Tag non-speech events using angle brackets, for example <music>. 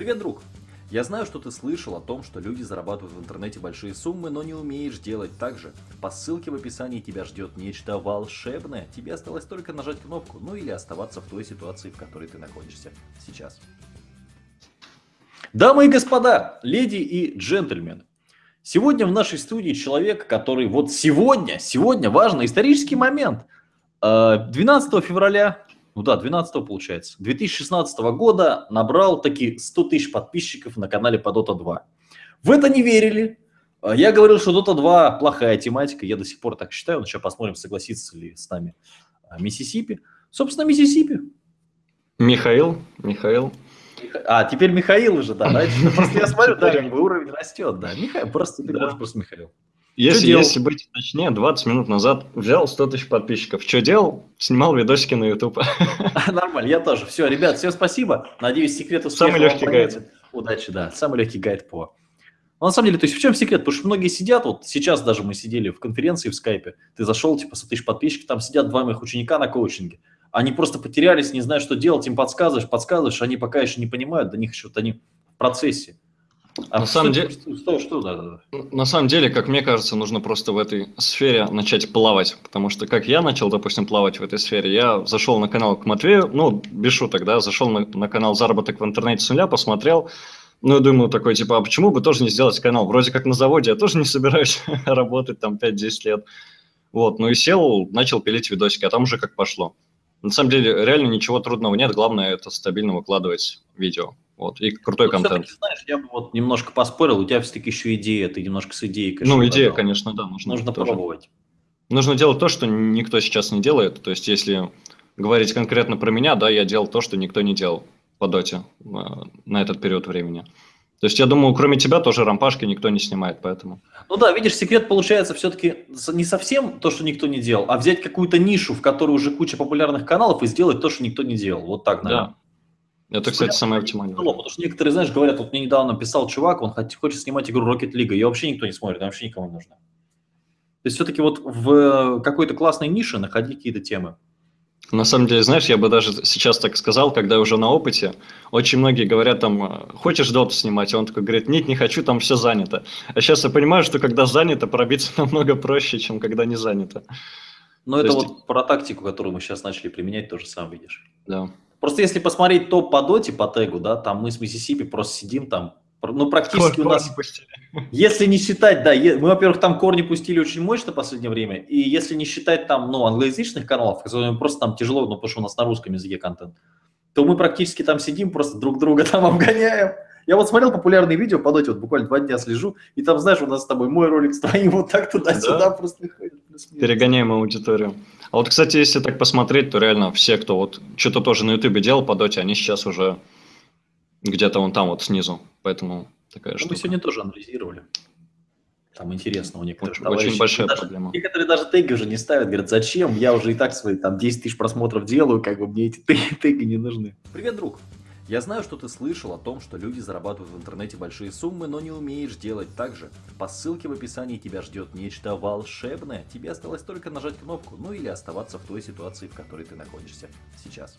Привет, друг! Я знаю, что ты слышал о том, что люди зарабатывают в интернете большие суммы, но не умеешь делать так же. По ссылке в описании тебя ждет нечто волшебное. Тебе осталось только нажать кнопку, ну или оставаться в той ситуации, в которой ты находишься сейчас. Дамы и господа, леди и джентльмены, сегодня в нашей студии человек, который вот сегодня, сегодня важный исторический момент. 12 э, февраля ну да, 12 получается, 2016 года набрал таки 100 тысяч подписчиков на канале по Dota 2. В это не верили. А, я говорил, что Dota 2 плохая тематика, я до сих пор так считаю, но сейчас посмотрим, согласится ли с нами а, Миссисипи. Собственно, Миссисипи. Михаил, Михаил. А, теперь Михаил уже, да, да? Просто я смотрю, да, как бы уровень растет, да. Михаил, просто ты просто Михаил. Если, если быть точнее, 20 минут назад взял 100 тысяч подписчиков. Что делал? Снимал видосики на YouTube. <laughs> Нормально, я тоже. Все, ребят, всем спасибо. Надеюсь, секрет успеха Самый легкий гайд. Удачи, да. Самый легкий гайд по... Но на самом деле, то есть в чем секрет? Потому что многие сидят, вот сейчас даже мы сидели в конференции в скайпе, ты зашел, типа, 100 тысяч подписчиков, там сидят два моих ученика на коучинге. Они просто потерялись, не знают, что делать, им подсказываешь, подсказываешь, они пока еще не понимают, до них еще вот они в процессе. А на самом деле, что, что, да, да. на самом деле, как мне кажется, нужно просто в этой сфере начать плавать, потому что как я начал, допустим, плавать в этой сфере, я зашел на канал к Матвею, ну, без шуток, да, зашел на, на канал «Заработок в интернете с нуля», посмотрел, ну, я думаю, такой, типа, а почему бы тоже не сделать канал? Вроде как на заводе, я тоже не собираюсь <laughs> работать там 5-10 лет. Вот, ну и сел, начал пилить видосики, а там уже как пошло. На самом деле, реально ничего трудного нет, главное это стабильно выкладывать видео. Вот, и крутой ну, контент. знаешь, я бы вот немножко поспорил, у тебя все-таки еще идея, ты немножко с идеей, конечно. Ну, идея, конечно, да. Нужно, нужно тоже. пробовать. Нужно делать то, что никто сейчас не делает. То есть, если говорить конкретно про меня, да, я делал то, что никто не делал по доте э, на этот период времени. То есть, я думаю, кроме тебя тоже рампашки никто не снимает, поэтому. Ну да, видишь, секрет получается все-таки не совсем то, что никто не делал, а взять какую-то нишу, в которой уже куча популярных каналов и сделать то, что никто не делал. Вот так, наверное. Да. Это, кстати, самое оптимальное. Потому что некоторые, знаешь, говорят, вот мне недавно писал чувак, он хочет снимать игру Rocket League, ее вообще никто не смотрит, вообще никому не нужно. То есть все-таки вот в какой-то классной нише находить какие-то темы. На самом деле, знаешь, я бы даже сейчас так сказал, когда уже на опыте, очень многие говорят там, хочешь доту снимать? А он такой говорит, нет, не хочу, там все занято. А сейчас я понимаю, что когда занято, пробиться <laughs> намного проще, чем когда не занято. Ну, это есть... вот про тактику, которую мы сейчас начали применять, тоже сам видишь. Да. Просто если посмотреть топ по доте, по тегу, да, там мы с Миссисипи просто сидим там, ну, практически Кор, у нас, <laughs> если не считать, да, мы, во-первых, там корни пустили очень мощно в последнее время, и если не считать там, ну, англоязычных каналов, которые просто там тяжело, ну, потому что у нас на русском языке контент, то мы практически там сидим, просто друг друга <laughs> там обгоняем. Я вот смотрел популярные видео по доте, вот буквально два дня слежу, и там, знаешь, у нас с тобой мой ролик с твоим вот так туда-сюда да? просто ходит. Перегоняем аудиторию. А вот, кстати, если так посмотреть, то реально все, кто вот что-то тоже на ютубе делал по доте, они сейчас уже где-то вон там вот снизу. Поэтому такая ну, штука. Мы сегодня тоже анализировали. Там интересно у некоторых очень, Очень большая даже, проблема. Некоторые даже теги уже не ставят, говорят, зачем, я уже и так свои там 10 тысяч просмотров делаю, как бы мне эти теги, <laughs> теги не нужны. Привет, друг! Я знаю, что ты слышал о том, что люди зарабатывают в интернете большие суммы, но не умеешь делать так же. По ссылке в описании тебя ждет нечто волшебное. Тебе осталось только нажать кнопку, ну или оставаться в той ситуации, в которой ты находишься сейчас.